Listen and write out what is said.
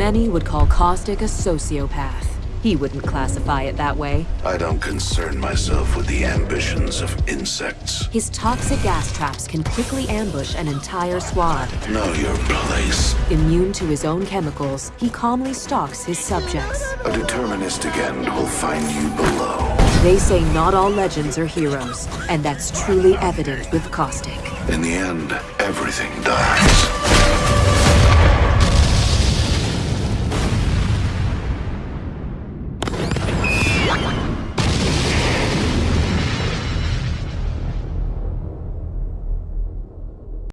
Many would call Caustic a sociopath. He wouldn't classify it that way. I don't concern myself with the ambitions of insects. His toxic gas traps can quickly ambush an entire squad. Know your place. Immune to his own chemicals, he calmly stalks his subjects. A deterministic end will find you below. They say not all legends are heroes, and that's truly evident with Caustic. In the end, everything dies.